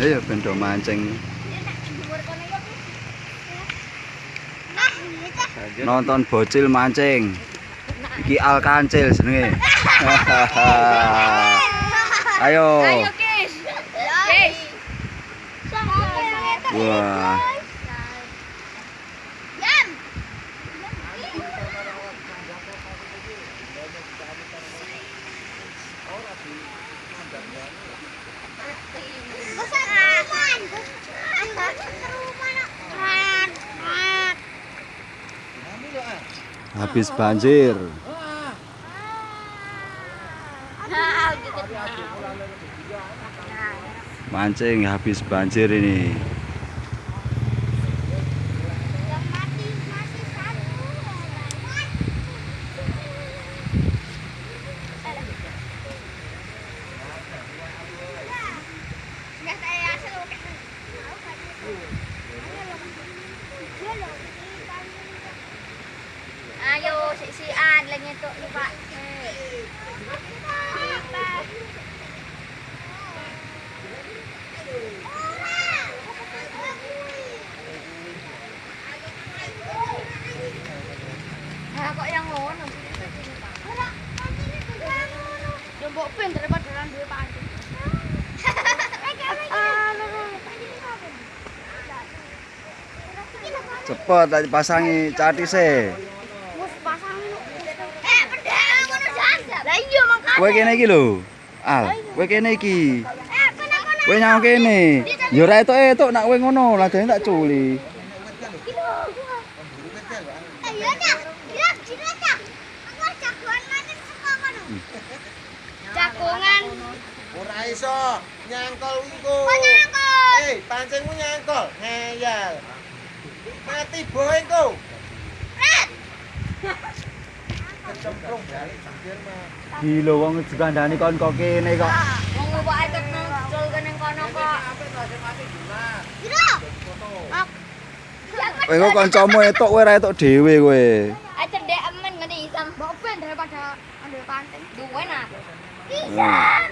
Ayo bentuk mancing. Nonton bocil mancing. Iki al kancil senenge. Ayo. Ayo guys. Guys. Wah. Thank you. Habis banjir. Mancing habis banjir ini. Kok yang ngono? Jombok pin daripada orang duwe pancing. Cepet tadi pasangi catise. Wes pasang. Eh, pedang ngono jan. Lah iya makane. Kowe kene iki lho. Al, kowe kene iki. Eh. Kowe nyang kene. Ya ora etuk-etuk nak kowe ngono, ladene tak culi. Ayo dah. Ya, sini dah. Aku jagoan mancing saka kono. Jagongan. Ora iso nyangkol iku. Kok nyangkut? Eh, pancingmu nyangkol. Ngeyel. Mati boy iku. Kecemplung balik banjir mah. Gila wong digandani kon kok kene kok. Wong ngopoke ketemu cul kene kono kok. Piro? Ok. Kowe kok kancamu etuk kowe ora etuk dhewe kowe. Ayo cedek emen ngene isam. Mbok ben daripada ambil pancing. Duwe nah. Nah.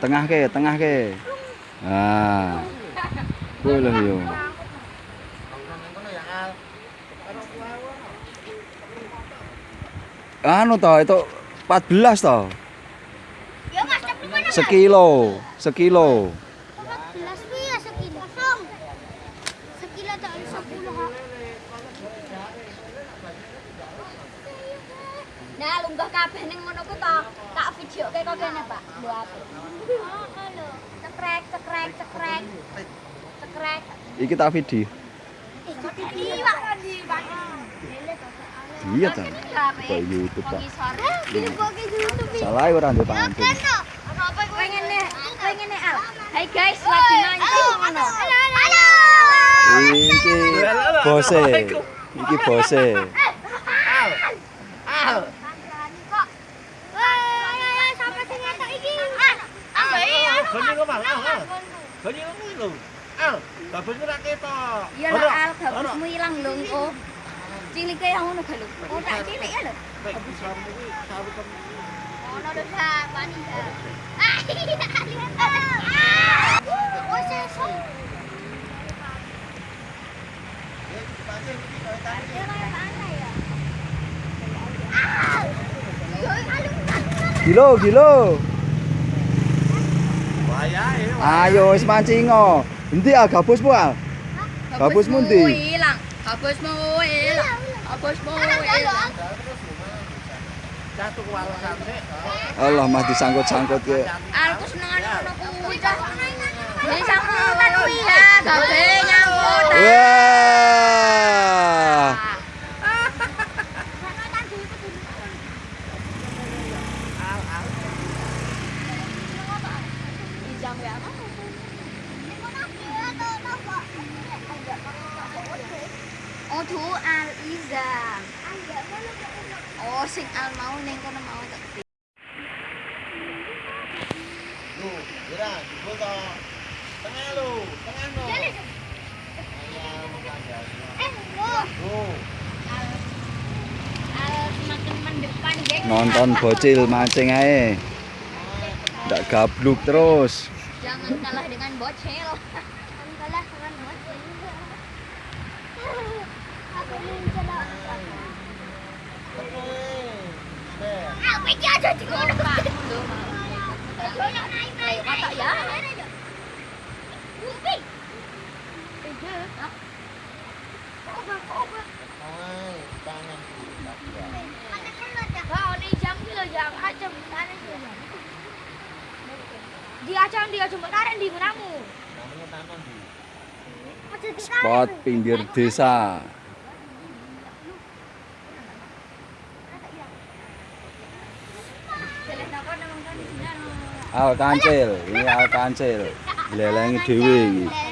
Tengah ke, tengah ke. Nah. Lho yo. Anu to, itu 14 to. Ya Mas, cepet kono. Sekilo, sekilo. 14 piye ya sekilo? Kosong. Sekilo tak 10 ha. Nah, lunggah kabeh ning ngono ku to. Tak videoke kok kene, Pak. Aku. Oh, lho. Cekrek, cekrek, cekrek. Cekrek. Iki tak video. Eh, jadi Pak. Iya ta. Kok YouTube Pak. Salah ora ndek. Apa pengen nih? Pengen nih Al. Hai guys, lagi mancing Minky pose. Minky pose. Kau ni kau ni Ah, tapi kau nak kita. Ya lah, kalau kamu hilang lung oh. Cili kaya kamu nak kalau. Oh tak cili ya lah. Oh, nak dah bani. Ah. Gilo, gilo. Wayahe. Ayo wis mancing kok. Endi ah gabusmu ah? Gabusmu ndi? hilang. Gabusmu hilang. Gabusmu sik. Allah mah disangkut-sangkut ke. Aku senengan ngono kuwi dah. Ini sangkutan kuwi ya, gawe nyangkut. Oh, tuh Al Izam. Oh, sing Al mau ning kono mau tak Lu, ora, jebul to. Tengah lu, tengah. Eh, oh. Lu. Al Al semakin mendepan nonton bocil mancing ae. Ndak gabluk terus. Jangan kalah dengan bocil. Jangan kalah dengan bocil. Aku mencoba. Aku iki aja di kono. Ayo kakak ya. Di acem dia cuma tarik di gunamu. Namanya tangan di. Spot pinggir desa. Al kancil, ini al kancil. Lelengi dhewe iki.